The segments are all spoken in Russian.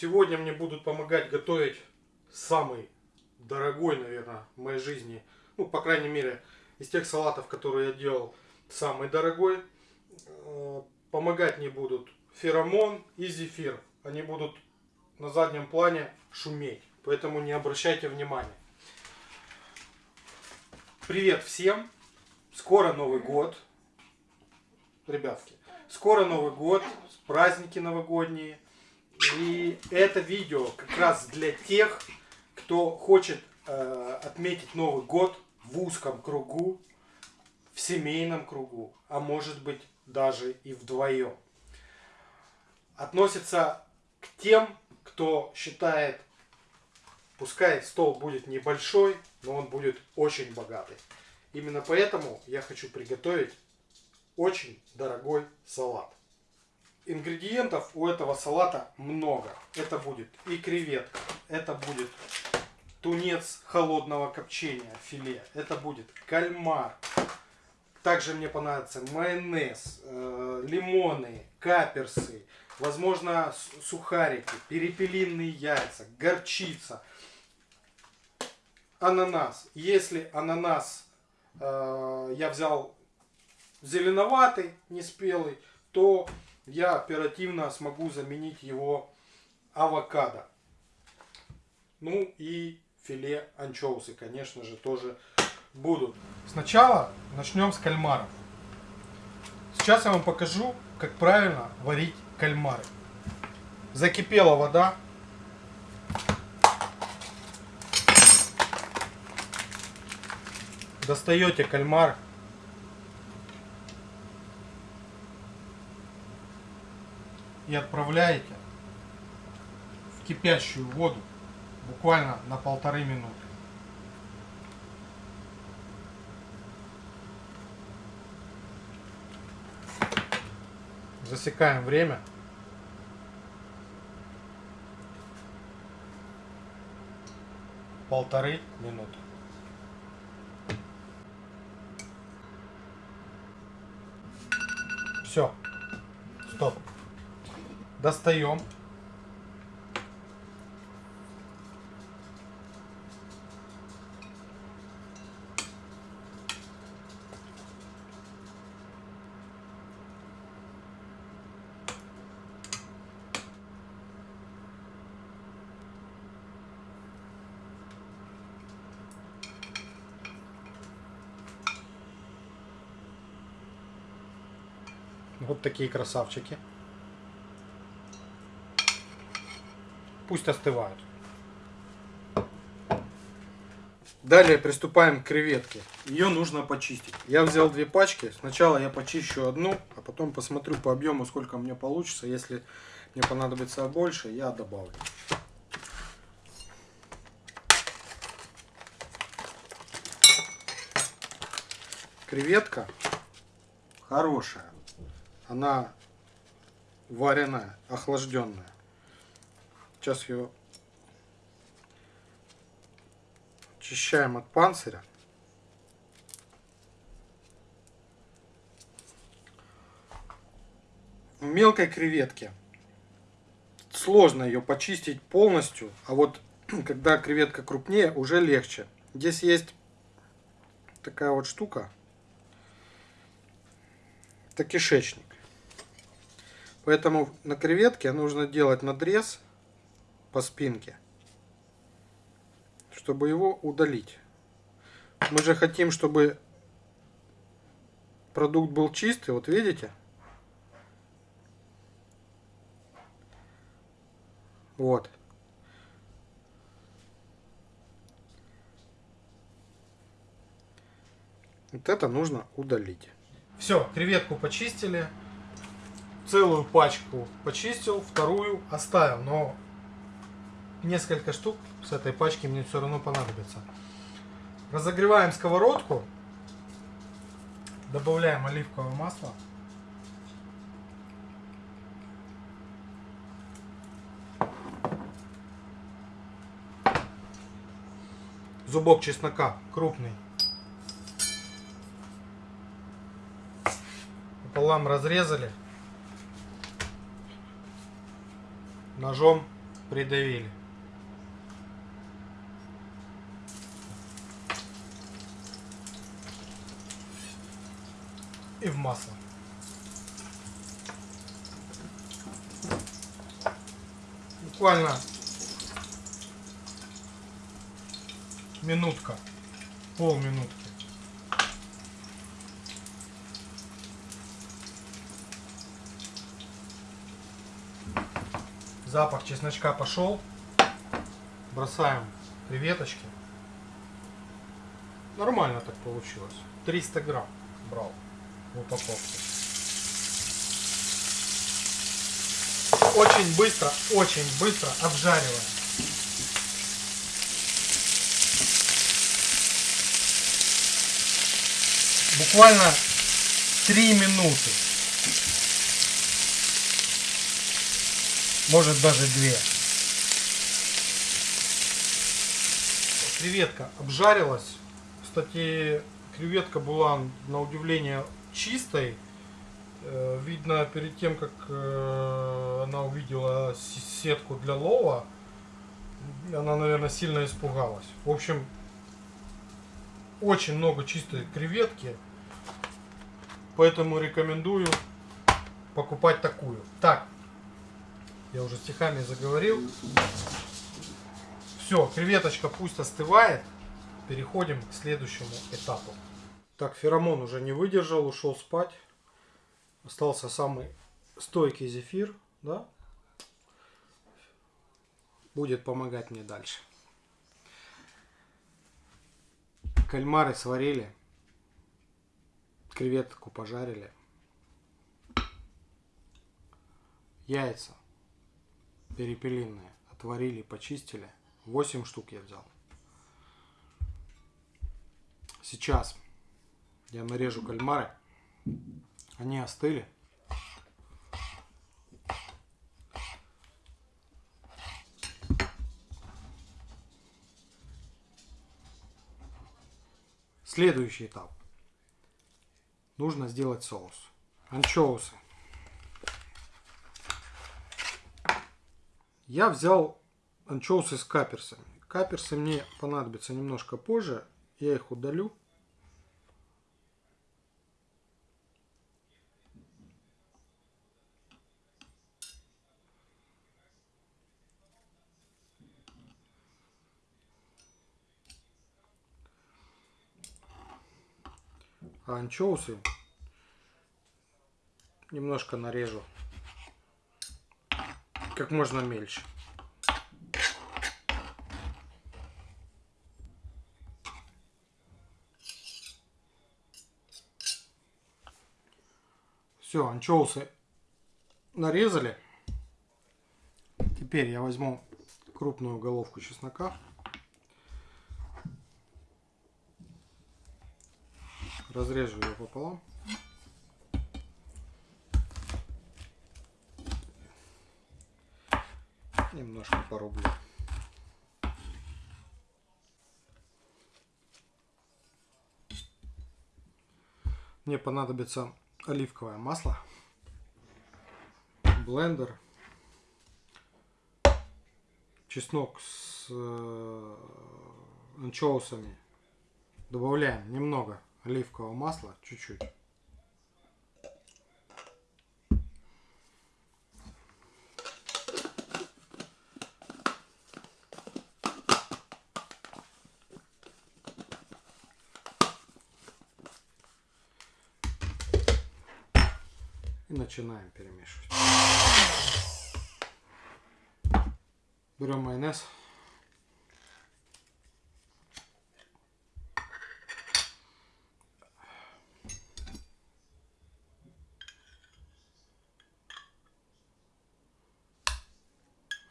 Сегодня мне будут помогать готовить самый дорогой, наверное, в моей жизни, ну, по крайней мере, из тех салатов, которые я делал, самый дорогой. Э, помогать мне будут феромон и зефир. Они будут на заднем плане шуметь, поэтому не обращайте внимания. Привет всем! Скоро Новый год, ребятки. Скоро Новый год, праздники новогодние. И это видео как раз для тех, кто хочет э, отметить Новый год в узком кругу, в семейном кругу, а может быть даже и вдвоем. Относится к тем, кто считает, пускай стол будет небольшой, но он будет очень богатый. Именно поэтому я хочу приготовить очень дорогой салат. Ингредиентов у этого салата много. Это будет и креветка, это будет тунец холодного копчения, филе, это будет кальмар. Также мне понадобится майонез, э, лимоны, каперсы, возможно сухарики, перепелиные яйца, горчица, ананас. Если ананас э, я взял зеленоватый, неспелый, то я оперативно смогу заменить его авокадо. Ну и филе анчоусы, конечно же, тоже будут. Сначала начнем с кальмаров. Сейчас я вам покажу, как правильно варить кальмары. Закипела вода. Достаете кальмар и отправляете в кипящую воду буквально на полторы минуты. Засекаем время. Полторы минуты. Все. Стоп достаем. Вот такие красавчики. Пусть остывают. Далее приступаем к креветке. Ее нужно почистить. Я взял две пачки. Сначала я почищу одну, а потом посмотрю по объему, сколько мне получится. Если мне понадобится больше, я добавлю. Креветка хорошая. Она вареная, охлажденная. Сейчас ее очищаем от панциря. В мелкой креветке сложно ее почистить полностью, а вот когда креветка крупнее, уже легче. Здесь есть такая вот штука. Это кишечник. Поэтому на креветке нужно делать надрез по спинке, чтобы его удалить. Мы же хотим, чтобы продукт был чистый, вот видите? Вот. Вот это нужно удалить. Все, креветку почистили. Целую пачку почистил, вторую оставил. Но несколько штук с этой пачки мне все равно понадобится. Разогреваем сковородку. Добавляем оливковое масло. Зубок чеснока крупный. Пополам разрезали. Ножом придавили. И в масло. Буквально минутка, полминутки. Запах чесночка пошел. Бросаем креветочки. Нормально так получилось. 300 грамм брал в упаковке. Очень быстро, очень быстро обжариваем. Буквально 3 минуты. Может даже 2. Креветка обжарилась. Кстати, креветка была на удивление чистой. Э, Видно, перед тем, как э, она увидела сетку для лова, она, наверное, сильно испугалась. В общем, очень много чистой креветки. Поэтому рекомендую покупать такую. Так, я уже стихами заговорил. Все, креветочка пусть остывает. Переходим к следующему этапу. Так, феромон уже не выдержал, ушел спать. Остался самый стойкий зефир, да? Будет помогать мне дальше. Кальмары сварили. Креветку пожарили. Яйца перепелиные отварили, почистили. 8 штук я взял. Сейчас я нарежу кальмары. Они остыли. Следующий этап. Нужно сделать соус. Анчоусы. Я взял анчоусы с каперсами. Каперсы мне понадобятся немножко позже. Я их удалю. Анчоусы немножко нарежу как можно мельче. Все, анчоусы нарезали. Теперь я возьму крупную головку чеснока. Разрежу ее пополам. Немножко порублю. Мне понадобится оливковое масло, блендер, чеснок с э, анчоусами. Добавляем немного оливкового масла, чуть-чуть. И начинаем перемешивать. Берем майонез.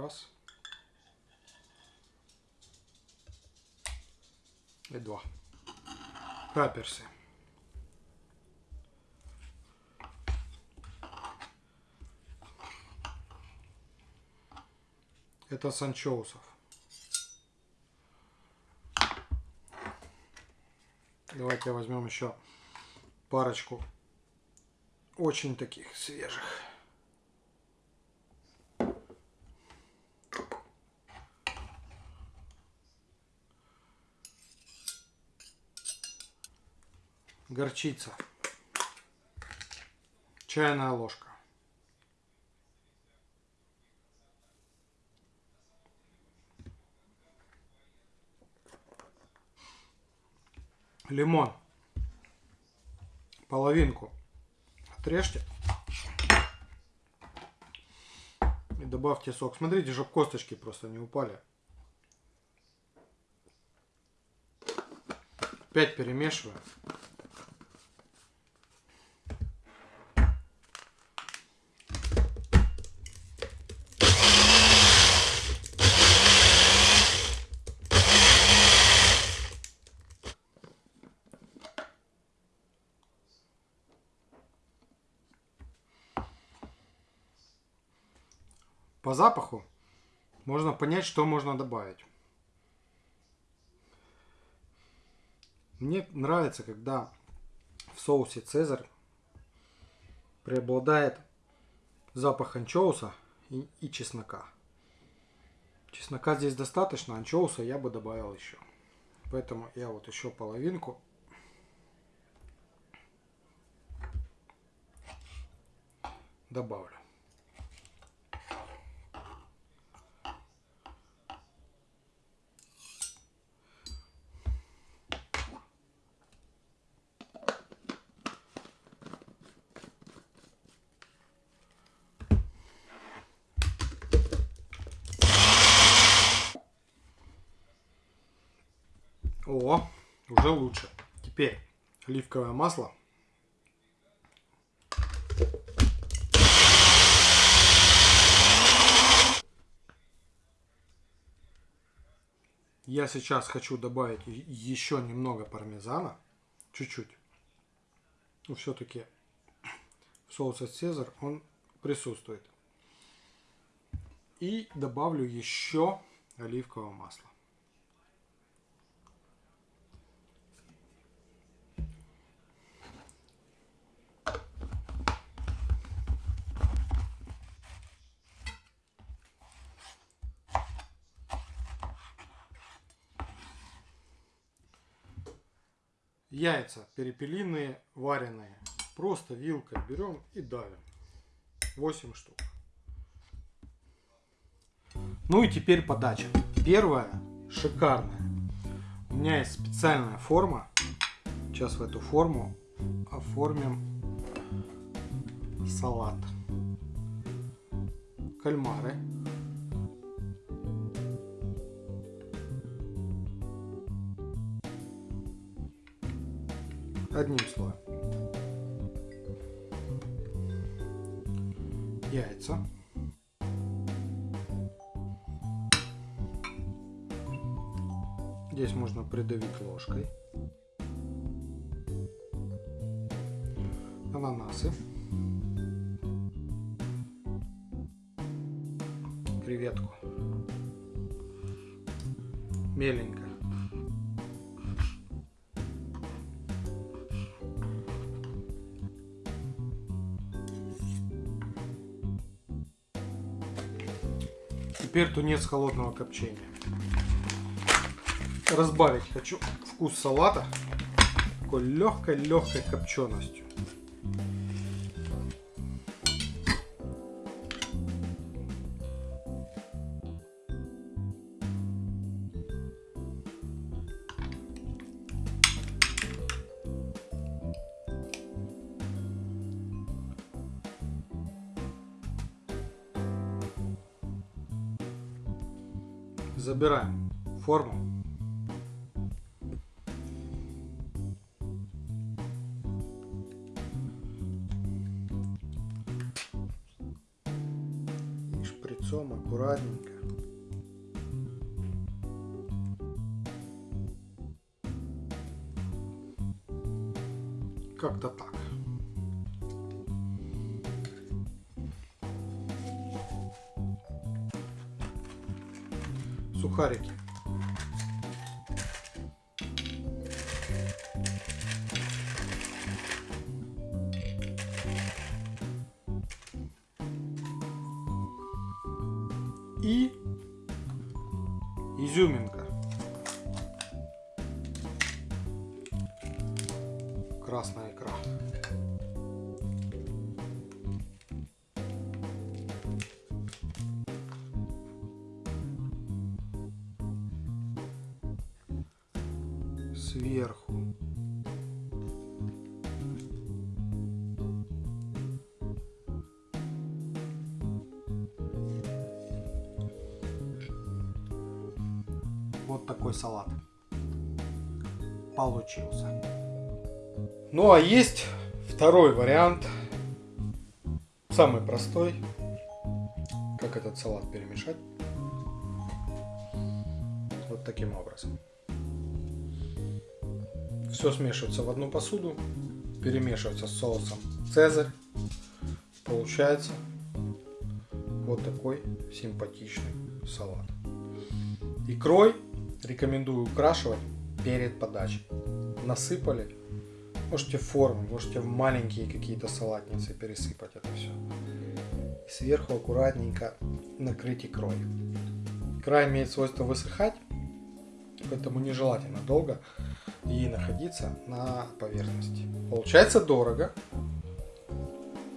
Раз. И два. Каперсы. Это с анчоусов. Давайте возьмем еще парочку очень таких свежих. Горчица. Чайная ложка. Лимон. Половинку отрежьте. И добавьте сок. Смотрите, чтобы косточки просто не упали. Опять перемешиваю. По запаху можно понять, что можно добавить. Мне нравится, когда в соусе Цезарь преобладает запах анчоуса и, и чеснока. Чеснока здесь достаточно, анчоуса я бы добавил еще. Поэтому я вот еще половинку добавлю. О, уже лучше. Теперь оливковое масло. Я сейчас хочу добавить еще немного пармезана. Чуть-чуть. Но все-таки в соусе Цезарь он присутствует. И добавлю еще оливкового масла. Яйца перепелиные, вареные. Просто вилкой берем и давим. 8 штук. Ну и теперь подача. Первая шикарная. У меня есть специальная форма. Сейчас в эту форму оформим салат. Кальмары. Одним слоем. Яйца. Здесь можно придавить ложкой. Ананасы. Креветку. Меленько. Теперь тунец холодного копчения. Разбавить хочу вкус салата такой легкой-легкой копченостью. Забираем форму. И шприцом аккуратненько. Как-то так. Сухарики. И изюминка. красная икра. Сверху Вот такой салат получился. Ну а есть второй вариант, самый простой, как этот салат перемешать. Вот таким образом. Все смешивается в одну посуду, перемешивается с соусом Цезарь. Получается вот такой симпатичный салат. Икрой рекомендую украшивать перед подачей. Насыпали. Можете в форму, можете в маленькие какие-то салатницы пересыпать это все. И сверху аккуратненько накрыть икрой. Икра имеет свойство высыхать, поэтому нежелательно долго ей находиться на поверхности. Получается дорого,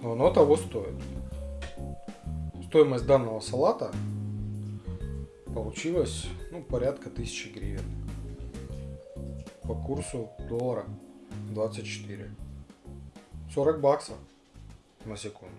но оно того стоит. Стоимость данного салата получилась ну, порядка тысячи гривен по курсу доллара 24 40 баксов на секунду